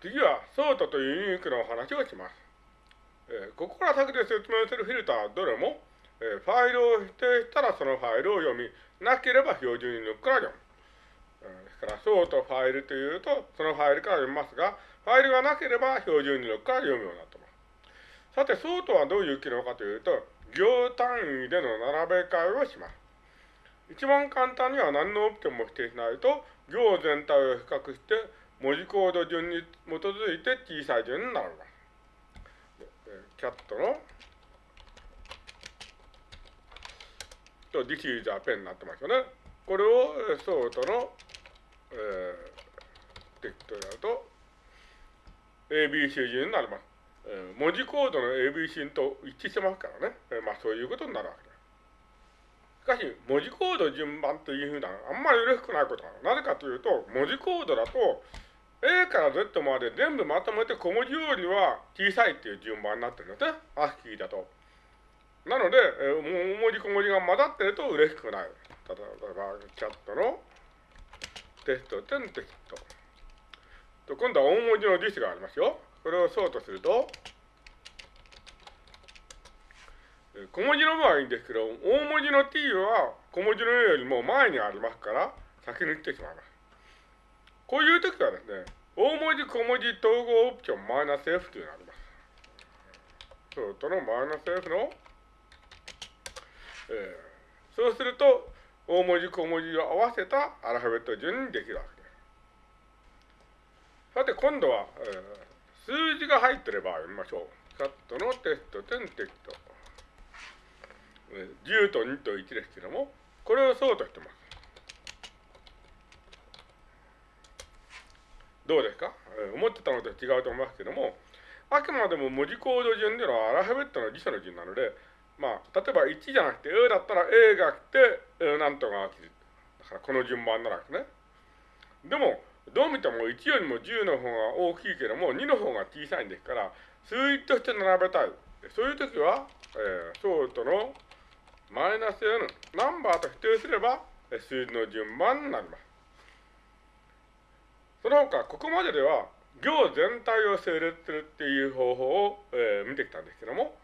次は、 sort と uniq のお話をします。えー、ここから先で説明するフィルターはどれも、えー、ファイルを指定したらそのファイルを読み、なければ標準入力から読む。えー、ですから、 sort ファイルというと、そのファイルから読みますが、ファイルがなければ標準入力から読むようになっています。さて、 sort はどういう機能かというと、行単位での並べ替えをします。一番簡単には何のオプションも指定しないと、行全体を比較して、文字コード順に基づいて小さい順になります。キャットの、と This is a pen になってますよね。これをソートの、えー、テキストでやると、ABC 順になります。えー、文字コードの ABC と一致してますからね。えー、まあそういうことになるわけです。しかし、文字コード順番というふうな、あんまり嬉しくないことは、なぜかというと、文字コードだと、A から Z まで全部まとめて小文字よりは小さいっていう順番になってるんですね。アスキーだと。なので、えー、大文字小文字が混ざってると嬉しくない。例えば、チャットのテスト点テスト。と今度は大文字の実がありますよ。これをそうとすると、小文字の場合いいんですけど、大文字の t は小文字の a よりも前にありますから、先に言ってしまいます。こういう時はですね、大文字小文字統合オプションマイナス F というのがあります。そうとのマイナス F の、えー、そうすると、大文字小文字を合わせたアルファベット順にできるわけです。さて、今度は、えー、数字が入っていれば読みましょう。カットのテスト点テキスト。10と2と1ですけども、これをそうとしてます。どうですか、思ってたのと違うと思いますけども、あくまでも文字コード順でのはアルファベットの辞書の順なので、まあ、例えば1じゃなくて A だったら A が来て、えー、なんとか来る。だからこの順番ならですね。でも、どう見ても1よりも10の方が大きいけども、2の方が小さいんですから、数字として並べたい。そういう時は、えー、ソートのマイナス n、ナンバーと否定すれば、数字の順番になります。その他、ここまででは、行全体を整列するっていう方法を、えー、見てきたんですけども、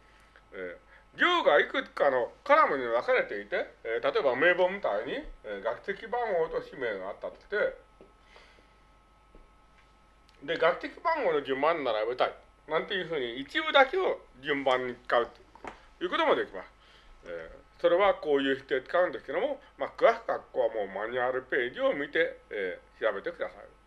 えー、行がいくつか。のカラムに分か。れていて、えー、例えば名簿みたいに、えー、学籍番号と氏名があったとして、で、学籍番号の順番に並べたい。なんていうふうに一部だけを順番に使うということもできます。えー、それはこういう否定使うんですけども、まあ、詳しくはここはもうマニュアルページを見て、えー、調べてください。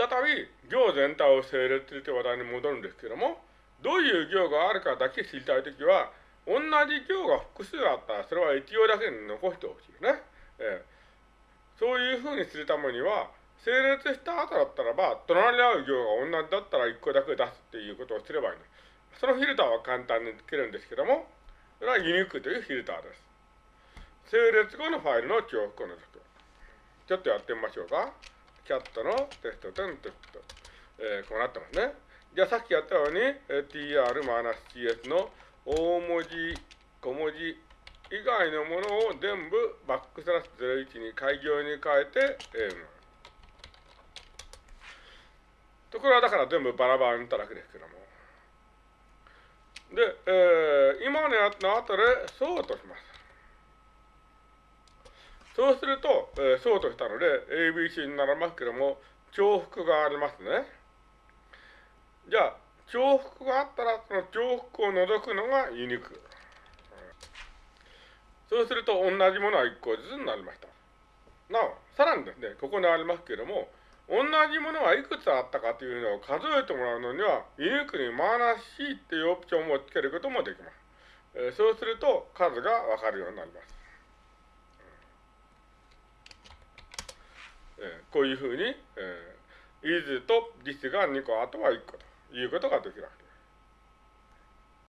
再び行全体を整列するという話題に戻るんですけども、どういう行があるかだけ知りたいときは、同じ行が複数あったら、それは一行だけに残してほしいよね。えー、そういうふうにするためには、整列した後だったらば、隣り合う行が同じだったら1個だけ出すっていうことをすればいいんです。そのフィルターは簡単につけるんですけども、それはユニークというフィルターです。整列後のファイルの重複を除く。ちょっとやってみましょうか。キャットのテストテスト。えー、こうなってますね。じゃあさっきやったように、tr-cs の大文字、小文字以外のものを全部バックスラッシュ01に開業に変えて、えー、ところはだから全部バラバラにっただけですけども。で、えー、今のやつの後でそうとします。そうすると、えー、そうとしたので、ABC になりますけども、重複がありますね。じゃあ、重複があったら、その重複を除くのがユニーク。そうすると、同じものは1個ずつになりました。なお、さらにですね、ここにありますけれども、同じものがいくつあったかというのを数えてもらうのには、ユニークにマイナス C っていうオプションをつけることもできます。えー、そうすると、数がわかるようになります。えー、こういうふうに、えー、is と this が2個、あとは1個ということができるわけです。